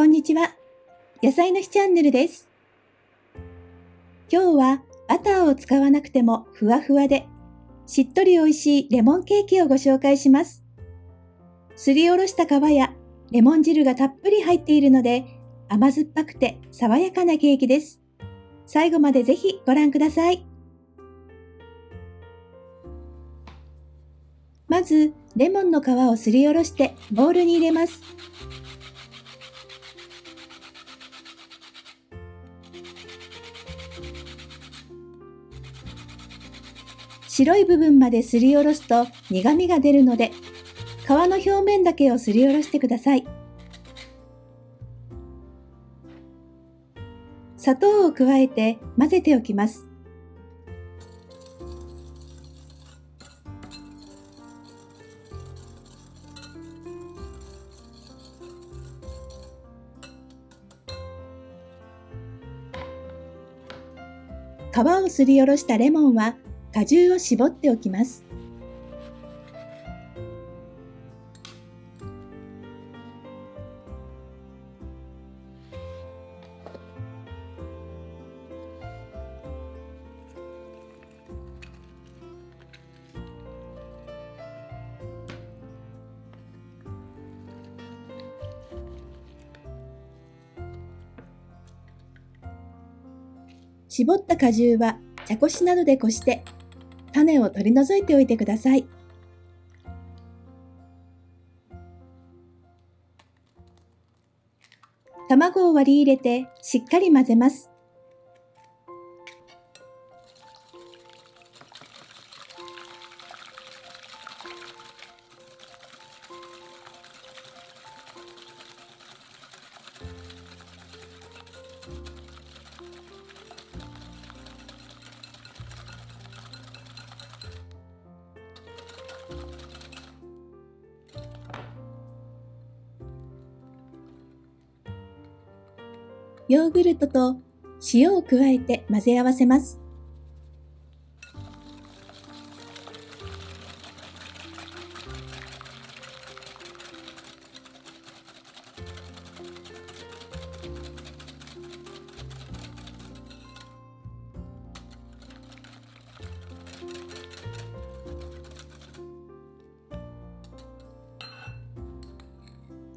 こんにちは。野菜の日チャンネルです。今日はバターを使わなくてもふわふわでしっとり美味しいレモンケーキをご紹介します。すりおろした皮やレモン汁がたっぷり入っているので甘酸っぱくて爽やかなケーキです。最後までぜひご覧ください。まず、レモンの皮をすりおろしてボウルに入れます。白い部分まですりおろすと苦味が出るので、皮の表面だけをすりおろしてください。砂糖を加えて混ぜておきます。皮をすりおろしたレモンは果汁を絞っておきます。絞った果汁は茶こしなどでこして種を取り除いておいてください。卵を割り入れてしっかり混ぜます。ヨーグルトと塩を加えて混ぜ合わせます。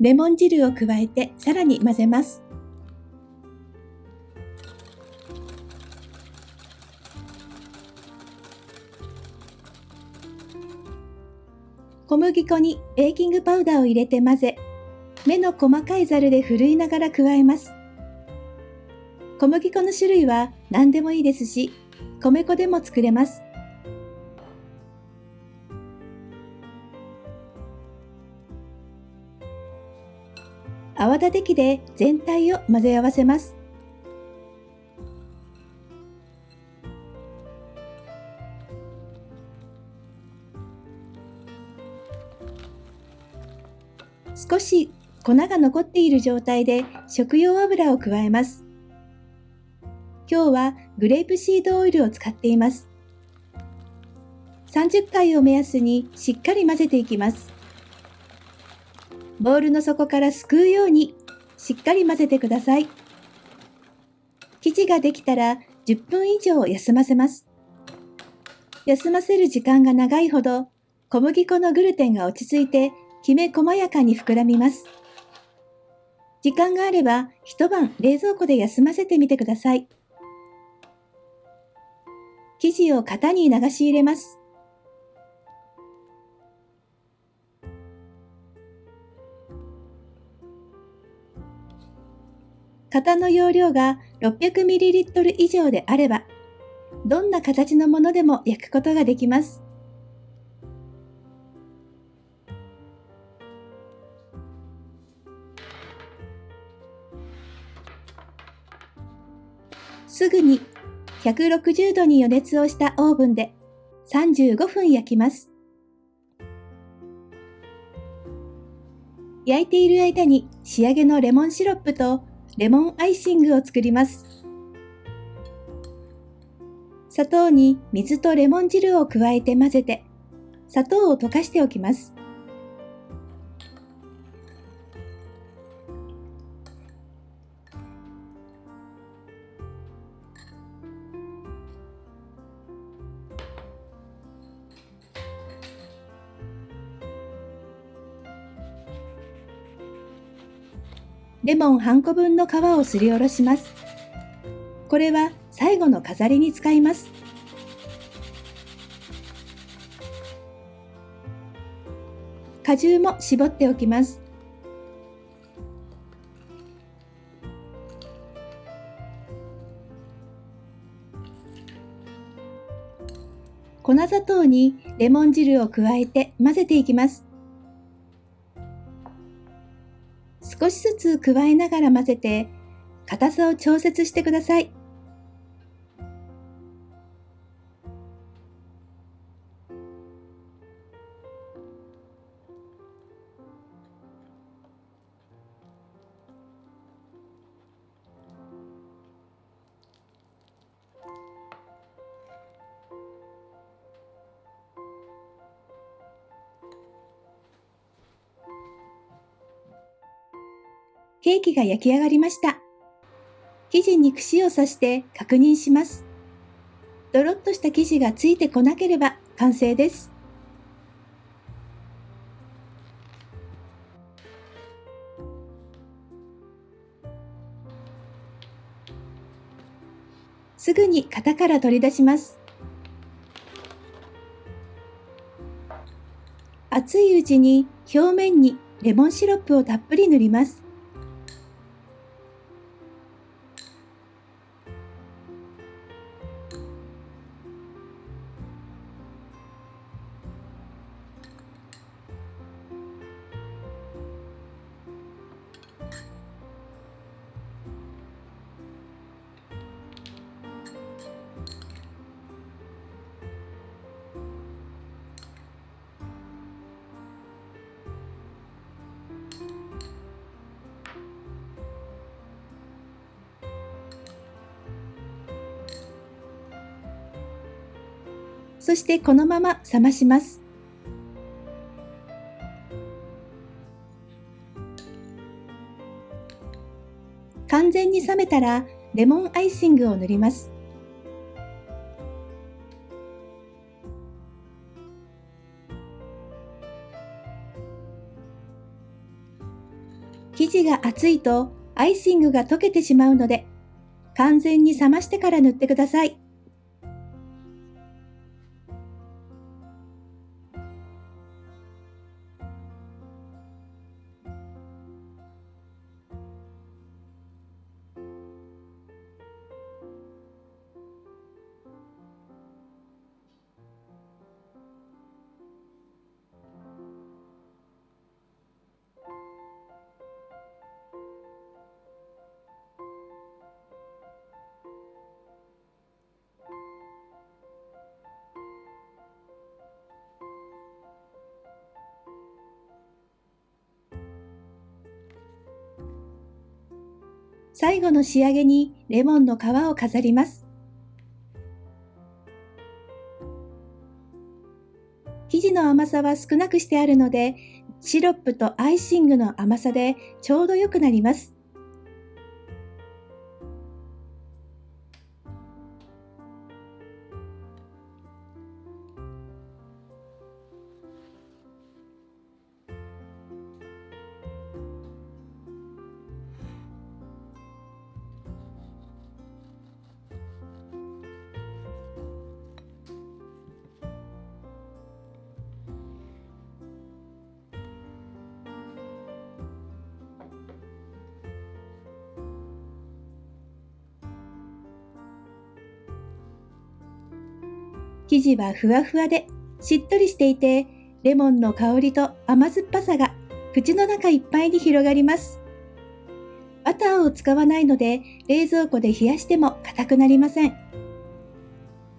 レモン汁を加えてさらに混ぜます。小麦粉にベーキングパウダーを入れて混ぜ、目の細かいザルでふるいながら加えます。小麦粉の種類は何でもいいですし、米粉でも作れます。泡立て器で全体を混ぜ合わせます。粉が残っている状態で食用油を加えます。今日はグレープシードオイルを使っています。30回を目安にしっかり混ぜていきます。ボウルの底からすくうようにしっかり混ぜてください。生地ができたら10分以上休ませます。休ませる時間が長いほど小麦粉のグルテンが落ち着いてきめ細やかに膨らみます。時間があれば一晩冷蔵庫で休ませてみてください。生地を型に流し入れます。型の容量が 600ml 以上であれば、どんな形のものでも焼くことができます。すぐに160度に予熱をしたオーブンで35分焼きます。焼いている間に仕上げのレモンシロップとレモンアイシングを作ります。砂糖に水とレモン汁を加えて混ぜて砂糖を溶かしておきます。レモン半個分の皮をすりおろします。これは最後の飾りに使います。果汁も絞っておきます。粉砂糖にレモン汁を加えて混ぜていきます。少しずつ加えながら混ぜて、硬さを調節してください。ケーキが焼き上がりました。生地に串を刺して確認します。ドロッとした生地がついてこなければ完成です。すぐに型から取り出します。熱いうちに表面にレモンシロップをたっぷり塗ります。そしてこのまま冷まします。完全に冷めたらレモンアイシングを塗ります。生地が熱いとアイシングが溶けてしまうので完全に冷ましてから塗ってください。最後の仕上げにレモンの皮を飾ります。生地の甘さは少なくしてあるので、シロップとアイシングの甘さでちょうど良くなります。生地はふわふわでしっとりしていて、レモンの香りと甘酸っぱさが口の中いっぱいに広がります。バターを使わないので冷蔵庫で冷やしても硬くなりません。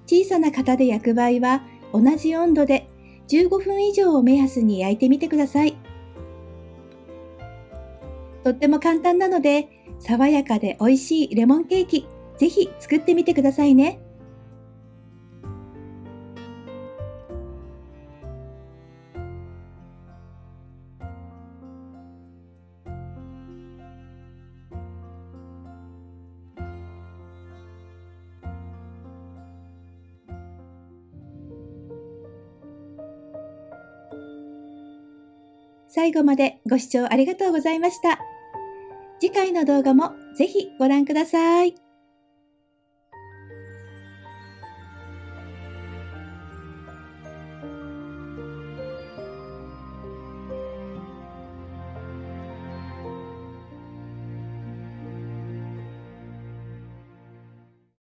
小さな型で焼く場合は同じ温度で15分以上を目安に焼いてみてください。とっても簡単なので爽やかで美味しいレモンケーキぜひ作ってみてくださいね。最後までご視聴ありがとうございました。次回の動画もぜひご覧ください。